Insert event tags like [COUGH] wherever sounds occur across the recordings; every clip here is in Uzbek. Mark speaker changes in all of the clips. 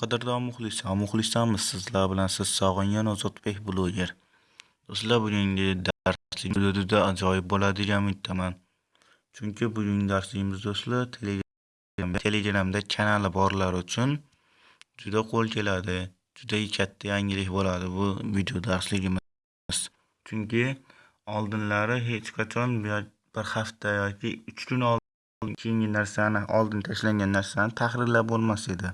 Speaker 1: qadrdon muxlislar muxlislarmiz sizlar bilan siz sog'ingan ozodbek bloger. Do'stlar bugungi darslik juda ajoyib bo'ladigan umiddaman. Chunki bugungi darsligimiz do'stlar telegramda kanali borlar uchun juda qo'l keladi juda katta yangilik bo'ladi bu video darsligimiz. Chunki oldinlari hech qachon bir hafta yoki uch kun oldin keyingi narsani oldin tashlangan narsani tahrirlab bo'lmas edi.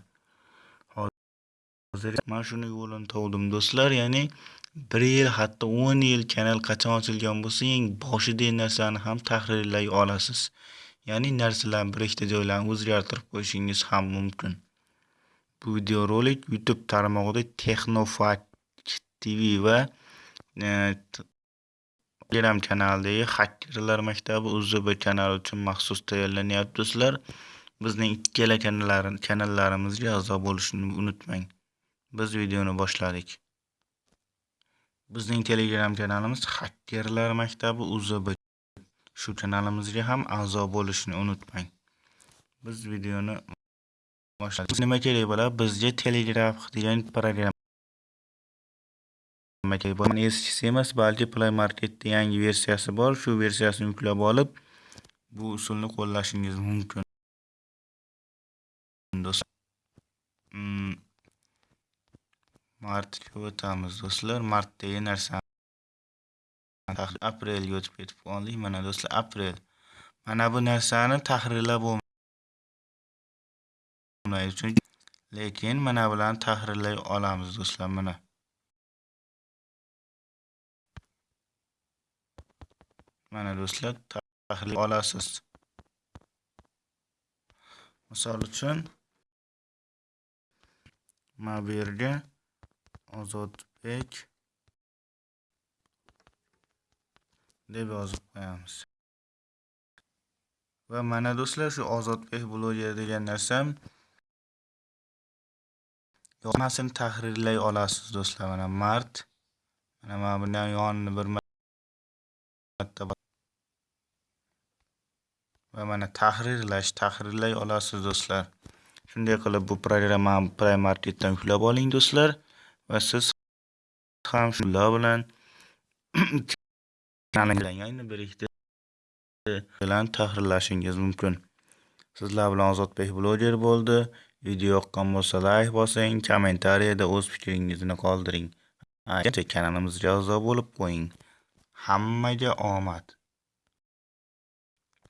Speaker 1: Hozir man shuni yo'lini topdim do'stlar ya'ni bir yil hatto o'n yil kanal qachon ochilgan bo'lsa eng boshidagi narsani ham tahrirlay olasiz. Ya'ni narsalarni bir ikkita joylarini o'zgartirib qo'yishingiz ham mumkin. Bu videorolik youtube tarmog'ida texnofakt tv va e, telegram kanalidagi hakkerlar maktabi uzb kanali uchun maxsus tayyorlanyapti do'stlar. Bizning ikkala kanallarimizga a'zo bo'lishni unutmang. Biz videoni boshladik. Bizning telegram kanalimiz xakerlar maktabi uzb shu kanalimizga ham a'zo bo'lishni unutmang. Biz videoni boshladik. Nima kerak bo'ladi? Bizga telegraf degan programma kerak bo'ladi. Eskisi emas balki play marketda yangi versiyasi bor. Shu versiyasini yuklab olib bu usulni qo'llashingiz mumkin. Do'stlar. Hmm. Martga o'tamiz do'stlar. Martdagi narsani aprelga o'tib ketib qoldik. Mana do'stlar aprel. Mana bu narsani tahrirlab bo'lmaydi. Chunki lekin mana bularni tahrirlay olamiz do'stlar. Mana. Mana do'stlar tahrirlay olasiz. Misol uchun mana bu yerga ozodbek. Deb yozib qo'yamiz. Va mana do'stlar shu ozodbek bloger degan narsam yozmasini tahrirlay olasiz do'stlar. Mana mart mana mana buni yonini bir marta va mana tahrirlash tahrirlay olasiz do'stlar. Shunday qilib bu programmani primarketdan yuklab oling do'stlar. Va siz ham shular [CLEARS THROAT] bilan ayni bir ikkita bilan tahrirlashingiz mumkin. Sizlar bilan ozodbek bloger bo'ldi. Video yoqqan bo'lsa layk bosing kommentariyada o'z fikringizni qoldiring. Kanalimizga a'zo bo'lib qo'ying. Hammaga omad.